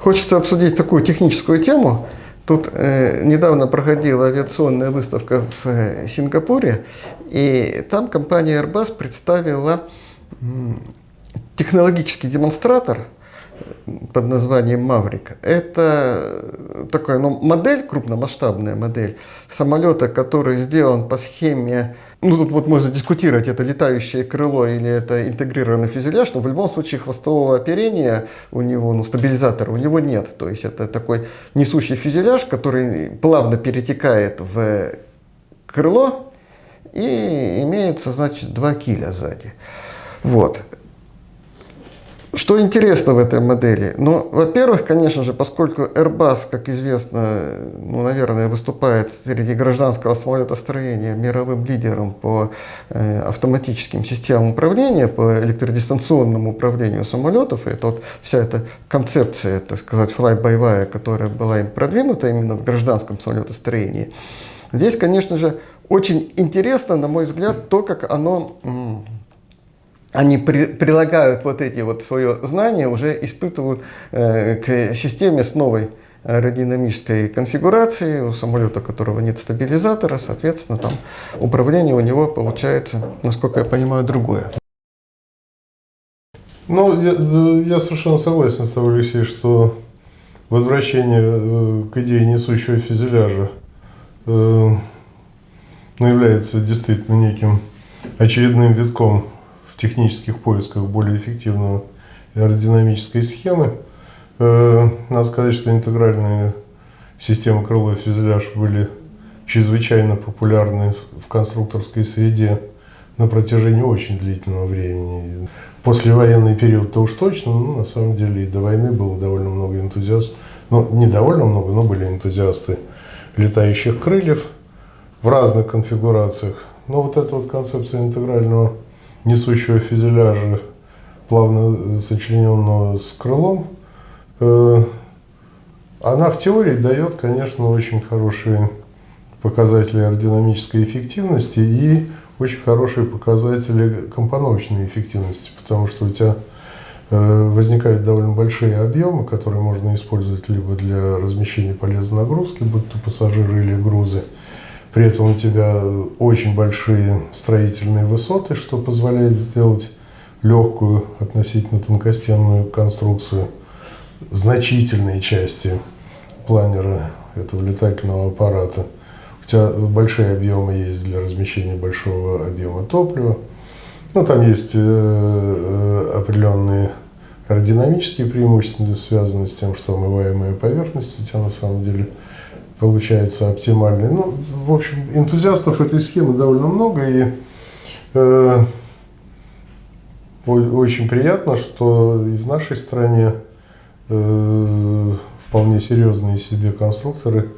Хочется обсудить такую техническую тему. Тут э, недавно проходила авиационная выставка в э, Сингапуре, и там компания Airbus представила э, технологический демонстратор под названием Maverick. Это такая ну, модель, крупномасштабная модель самолета, который сделан по схеме ну, тут вот можно дискутировать, это летающее крыло или это интегрированный фюзеляж, но в любом случае хвостового оперения у него, ну, стабилизатора у него нет. То есть это такой несущий фюзеляж, который плавно перетекает в крыло и имеется, значит, два киля сзади. Вот. Что интересно в этой модели? Ну, во-первых, конечно же, поскольку Airbus, как известно, ну, наверное, выступает среди гражданского самолетостроения мировым лидером по э, автоматическим системам управления, по электродистанционному управлению самолетов, это вот вся эта концепция, так сказать, fly-by-wire, которая была им продвинута именно в гражданском самолетостроении. Здесь, конечно же, очень интересно, на мой взгляд, то, как оно они при, прилагают вот эти вот свое знание, уже испытывают э, к системе с новой аэродинамической конфигурацией, у самолета, у которого нет стабилизатора, соответственно, там управление у него получается, насколько я понимаю, другое. Ну, я, я совершенно согласен с тобой, Алексей, что возвращение э, к идее несущего фюзеляжа э, ну, является действительно неким очередным витком технических поисках более эффективного аэродинамической схемы. Э, надо сказать, что интегральные системы крыло и фюзеляж были чрезвычайно популярны в конструкторской среде на протяжении очень длительного времени. После военный период-то уж точно, ну, на самом деле и до войны было довольно много энтузиастов, ну, не довольно много, но были энтузиасты летающих крыльев в разных конфигурациях. Но вот эта вот концепция интегрального несущего фюзеляжа, плавно сочлененного с крылом, э, она в теории дает, конечно, очень хорошие показатели аэродинамической эффективности и очень хорошие показатели компоновочной эффективности, потому что у тебя э, возникают довольно большие объемы, которые можно использовать либо для размещения полезной нагрузки, будь то пассажиры или грузы, при этом у тебя очень большие строительные высоты, что позволяет сделать легкую относительно тонкостенную конструкцию. Значительные части планера этого летательного аппарата. У тебя большие объемы есть для размещения большого объема топлива. Ну, там есть э, э определенные аэродинамические преимущества, связанные с тем, что омываемая поверхность у тебя на самом деле получается оптимальный. Ну, в общем, энтузиастов этой схемы довольно много, и э, очень приятно, что и в нашей стране э, вполне серьезные себе конструкторы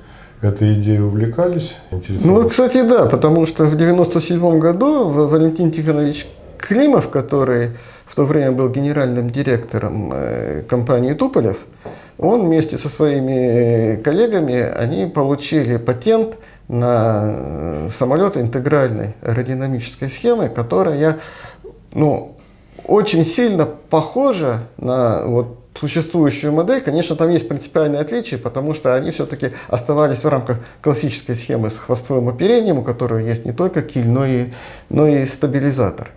этой идеей увлекались. Ну, кстати, да, потому что в 97 году Валентин Тихонович Климов, который в то время был генеральным директором э, компании Туполев, он вместе со своими коллегами, они получили патент на э, самолет интегральной аэродинамической схемы, которая ну, очень сильно похожа на вот, существующую модель. Конечно, там есть принципиальные отличия, потому что они все-таки оставались в рамках классической схемы с хвостовым оперением, у которой есть не только киль, но и, но и стабилизатор.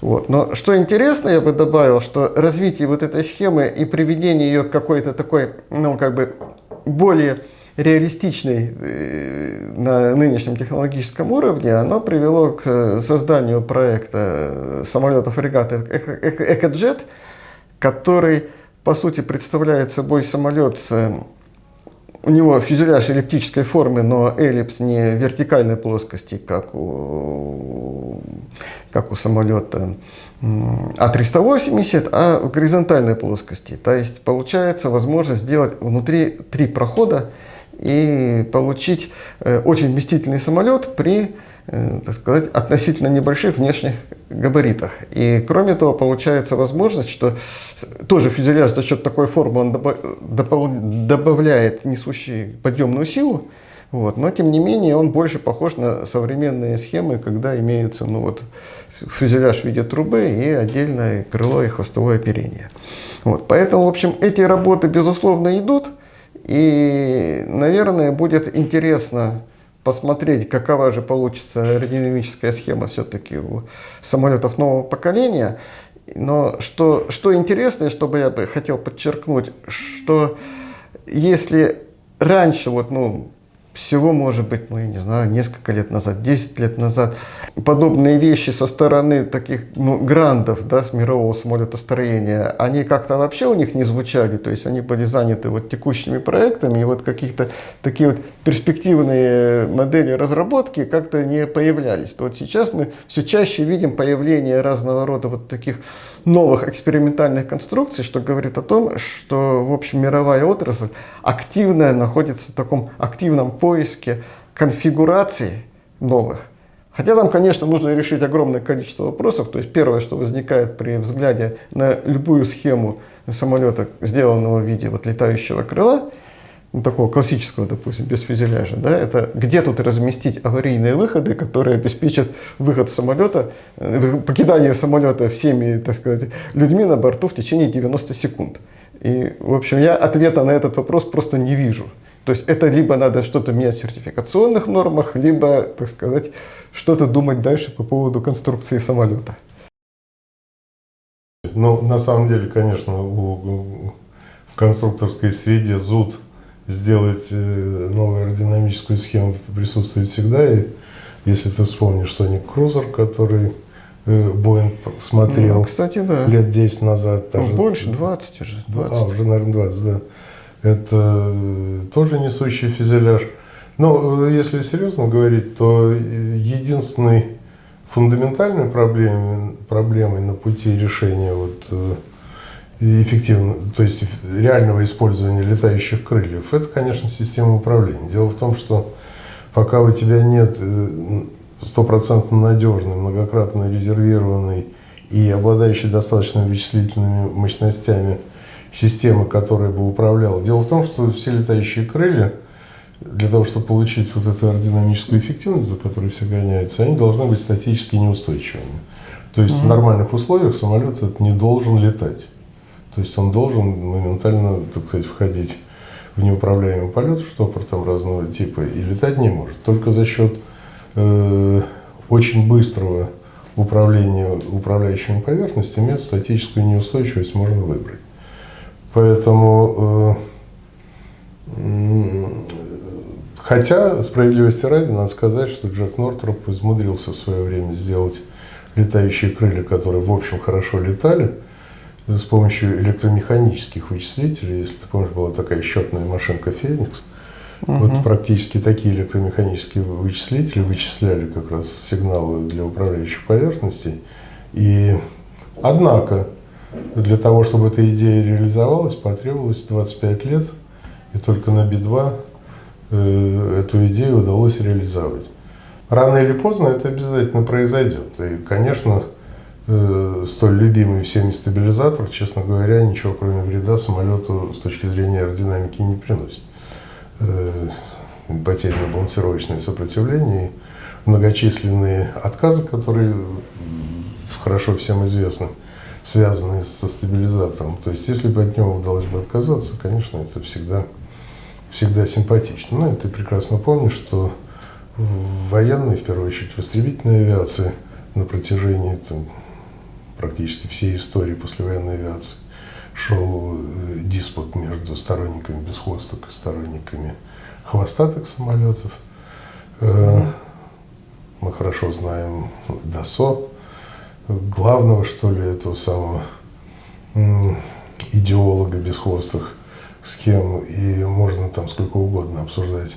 Вот. Но что интересно, я бы добавил, что развитие вот этой схемы и приведение ее к какой-то такой, ну, как бы более реалистичной э, на нынешнем технологическом уровне, оно привело к созданию проекта самолетов фрегата «Экоджет», который, по сути, представляет собой самолет с у него фюзеляж эллиптической формы, но эллипс не вертикальной плоскости, как у, как у самолета А380, а в горизонтальной плоскости. То есть получается возможность сделать внутри три прохода и получить э, очень вместительный самолет при так сказать, относительно небольших внешних габаритах. И кроме того, получается возможность, что тоже фюзеляж за счет такой формы он добавляет несущий подъемную силу, вот, но тем не менее он больше похож на современные схемы, когда имеется ну, вот, фюзеляж в виде трубы и отдельное крыло и хвостовое оперение. Вот, поэтому, в общем, эти работы, безусловно, идут. И, наверное, будет интересно посмотреть, какова же получится аэродинамическая схема все-таки у самолетов нового поколения. Но что, что интересно, и что бы я бы хотел подчеркнуть, что если раньше, вот, ну, всего, может быть, ну, я не знаю, несколько лет назад, 10 лет назад, подобные вещи со стороны таких ну, грандов да, с мирового самолетостроения, они как-то вообще у них не звучали, то есть они были заняты вот текущими проектами, и вот каких-то такие вот перспективные модели разработки как-то не появлялись. То вот сейчас мы все чаще видим появление разного рода вот таких новых экспериментальных конструкций, что говорит о том, что, в общем, мировая отрасль активно находится в таком активном поиске конфигураций новых. Хотя там, конечно, нужно решить огромное количество вопросов. То есть первое, что возникает при взгляде на любую схему самолета, сделанного в виде вот летающего крыла, ну, такого классического, допустим, без фюзеляжа, да, это где тут разместить аварийные выходы, которые обеспечат выход самолета, э, покидание самолета всеми, так сказать, людьми на борту в течение 90 секунд. И, в общем, я ответа на этот вопрос просто не вижу. То есть это либо надо что-то менять в сертификационных нормах, либо, так сказать, что-то думать дальше по поводу конструкции самолета. Ну, на самом деле, конечно, в конструкторской среде зуд сделать э, новую аэродинамическую схему присутствует всегда. И если ты вспомнишь Sonic Cruiser, который Боинг э, смотрел ну, кстати, да. лет 10 назад. Ну, больше, 20 уже. 20. А, уже, наверное, 20, да. Это э, тоже несущий фюзеляж. Но если серьезно говорить, то единственной фундаментальной проблемой, проблемой на пути решения вот эффективно, то есть реального использования летающих крыльев, это, конечно, система управления. Дело в том, что пока у тебя нет э, стопроцентно надежной, многократно резервированной и обладающей достаточно вычислительными мощностями системы, которая бы управляла. Дело в том, что все летающие крылья, для того, чтобы получить вот эту аэродинамическую эффективность, за которой все гоняются, они должны быть статически неустойчивыми. То есть mm -hmm. в нормальных условиях самолет не должен летать. То есть он должен моментально, так сказать, входить в неуправляемый полет, штопор там разного типа, и летать не может. Только за счет э, очень быстрого управления управляющими поверхностями эту статическую неустойчивость можно выбрать. Поэтому, э, хотя, справедливости ради, надо сказать, что Джек Нортроп измудрился в свое время сделать летающие крылья, которые, в общем, хорошо летали, с помощью электромеханических вычислителей, если ты помнишь, была такая счетная машинка «Феникс», угу. вот практически такие электромеханические вычислители вычисляли как раз сигналы для управляющих поверхностей. И, однако, для того, чтобы эта идея реализовалась, потребовалось 25 лет, и только на Би-2 э, эту идею удалось реализовать. Рано или поздно это обязательно произойдет. И, конечно, э, столь любимый всеми стабилизатор, честно говоря, ничего кроме вреда самолету с точки зрения аэродинамики не приносит. Э, Потерянно-балансировочное сопротивление, многочисленные отказы, которые хорошо всем известны, связанные со стабилизатором. То есть, если бы от него удалось бы отказаться, конечно, это всегда, всегда симпатично. Ну, и ты прекрасно помнишь, что военной, в первую очередь, в истребительной авиации на протяжении там, практически всей истории послевоенной авиации шел э, диспут между сторонниками бесхвосток и сторонниками хвостатых самолетов. Э, мы хорошо знаем Дасо, главного, что ли, этого самого идеолога бесхвостых схем, и можно там сколько угодно обсуждать,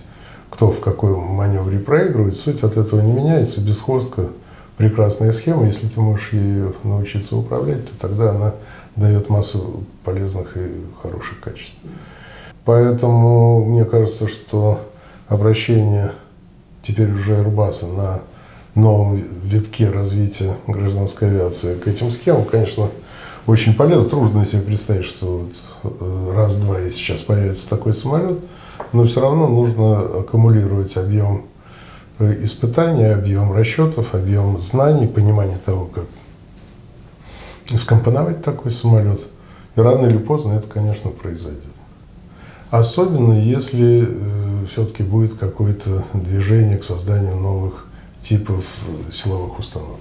кто в какой маневре проигрывает. Суть от этого не меняется. Бесхвостка прекрасная схема, если ты можешь ею научиться управлять, то тогда она дает массу полезных и хороших качеств. Поэтому мне кажется, что обращение теперь уже Airbus на новом витке развития гражданской авиации к этим схемам, конечно, очень полезно. Трудно себе представить, что э, раз-два и сейчас появится такой самолет, но все равно нужно аккумулировать объем э, испытаний, объем расчетов, объем знаний, понимание того, как скомпоновать такой самолет. И рано или поздно это, конечно, произойдет. Особенно если э, все-таки будет какое-то движение к созданию новых типов э, силовых установок.